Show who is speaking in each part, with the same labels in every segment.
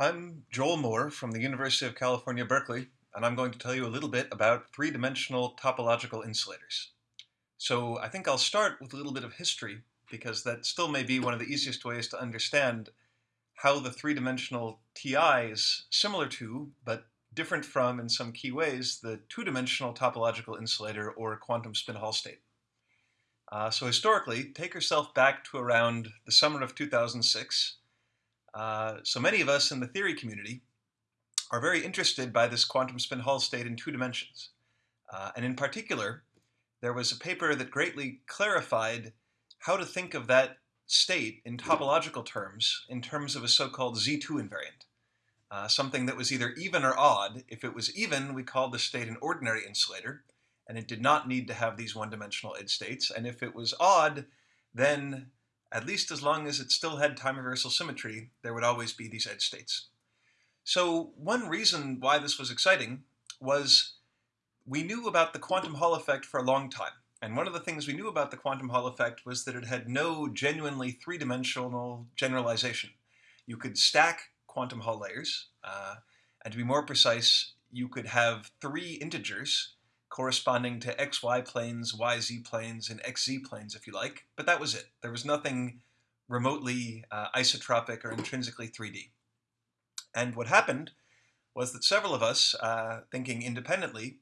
Speaker 1: I'm Joel Moore from the University of California, Berkeley, and I'm going to tell you a little bit about three-dimensional topological insulators. So I think I'll start with a little bit of history because that still may be one of the easiest ways to understand how the three-dimensional TI is similar to, but different from in some key ways, the two-dimensional topological insulator or quantum spin Hall state. Uh, so historically, take yourself back to around the summer of 2006. Uh, so many of us in the theory community are very interested by this quantum spin Hall state in two dimensions. Uh, and in particular, there was a paper that greatly clarified how to think of that state in topological terms, in terms of a so-called Z2 invariant. Uh, something that was either even or odd. If it was even, we called the state an ordinary insulator, and it did not need to have these one-dimensional edge states. And if it was odd, then at least as long as it still had time reversal symmetry, there would always be these edge states. So one reason why this was exciting was we knew about the quantum Hall effect for a long time. And one of the things we knew about the quantum Hall effect was that it had no genuinely three-dimensional generalization. You could stack quantum Hall layers, uh, and to be more precise, you could have three integers corresponding to xy planes, yz planes, and xz planes, if you like. But that was it. There was nothing remotely uh, isotropic or intrinsically 3D. And what happened was that several of us, uh, thinking independently,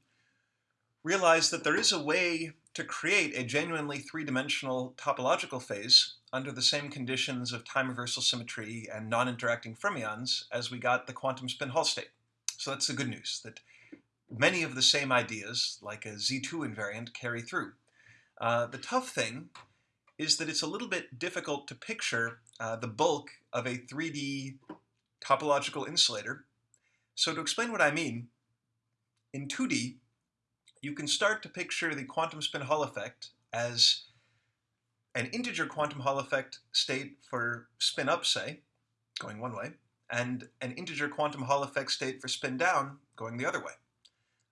Speaker 1: realized that there is a way to create a genuinely three-dimensional topological phase under the same conditions of time reversal symmetry and non-interacting fermions as we got the quantum spin Hall state. So that's the good news, that many of the same ideas, like a Z2 invariant, carry through. Uh, the tough thing is that it's a little bit difficult to picture uh, the bulk of a 3D topological insulator. So to explain what I mean, in 2D, you can start to picture the quantum spin Hall effect as an integer quantum Hall effect state for spin up, say, going one way, and an integer quantum Hall effect state for spin down, going the other way.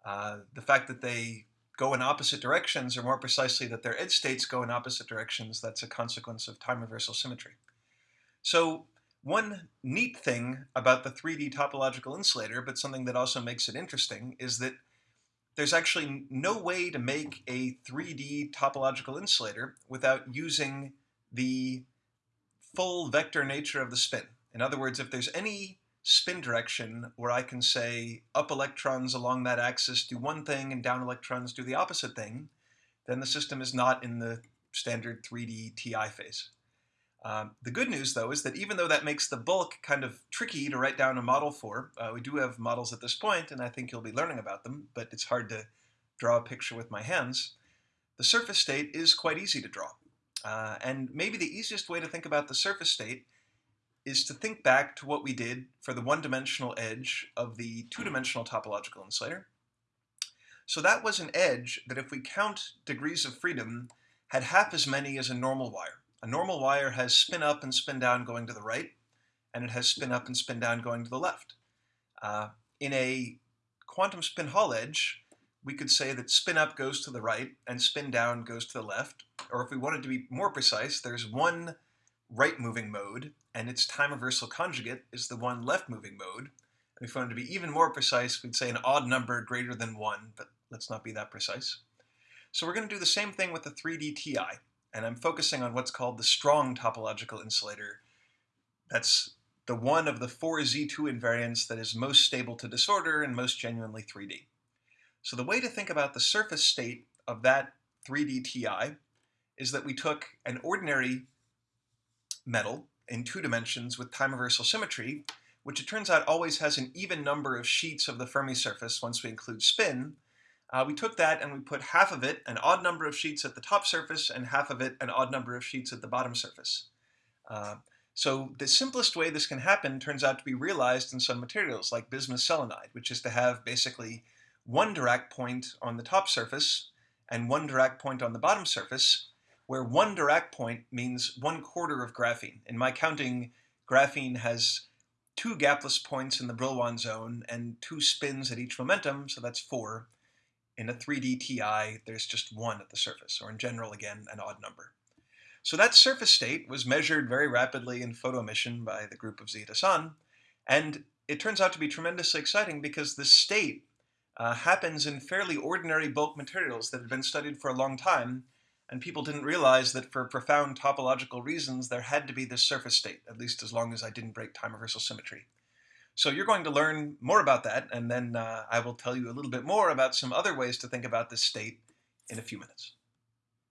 Speaker 1: Uh, the fact that they go in opposite directions, or more precisely that their edge states go in opposite directions, that's a consequence of time reversal symmetry. So one neat thing about the 3D topological insulator, but something that also makes it interesting, is that there's actually no way to make a 3D topological insulator without using the full vector nature of the spin. In other words, if there's any spin direction where I can say up electrons along that axis do one thing and down electrons do the opposite thing, then the system is not in the standard 3D TI phase. Um, the good news, though, is that even though that makes the bulk kind of tricky to write down a model for, uh, we do have models at this point, and I think you'll be learning about them, but it's hard to draw a picture with my hands. The surface state is quite easy to draw. Uh, and maybe the easiest way to think about the surface state is to think back to what we did for the one-dimensional edge of the two-dimensional topological insulator. So that was an edge that if we count degrees of freedom had half as many as a normal wire. A normal wire has spin up and spin down going to the right, and it has spin up and spin down going to the left. Uh, in a quantum spin Hall edge, we could say that spin up goes to the right and spin down goes to the left. Or if we wanted to be more precise, there's one right moving mode and its time reversal conjugate is the one left moving mode. And if we wanted to be even more precise, we'd say an odd number greater than 1, but let's not be that precise. So we're going to do the same thing with the 3D TI, and I'm focusing on what's called the strong topological insulator. That's the one of the four Z2 invariants that is most stable to disorder and most genuinely 3D. So the way to think about the surface state of that 3D TI is that we took an ordinary metal, in two dimensions with time reversal symmetry, which it turns out always has an even number of sheets of the Fermi surface once we include spin, uh, we took that and we put half of it, an odd number of sheets at the top surface, and half of it, an odd number of sheets at the bottom surface. Uh, so the simplest way this can happen turns out to be realized in some materials like bismuth selenide, which is to have basically one Dirac point on the top surface and one Dirac point on the bottom surface, where one Dirac point means one quarter of graphene. In my counting, graphene has two gapless points in the Brillouin zone and two spins at each momentum, so that's four. In a 3D TI, there's just one at the surface, or in general, again, an odd number. So that surface state was measured very rapidly in photo emission by the group of Zahid Hasan, and it turns out to be tremendously exciting because the state uh, happens in fairly ordinary bulk materials that had been studied for a long time, and people didn't realize that for profound topological reasons there had to be this surface state, at least as long as I didn't break time reversal symmetry. So you're going to learn more about that, and then uh, I will tell you a little bit more about some other ways to think about this state in a few minutes.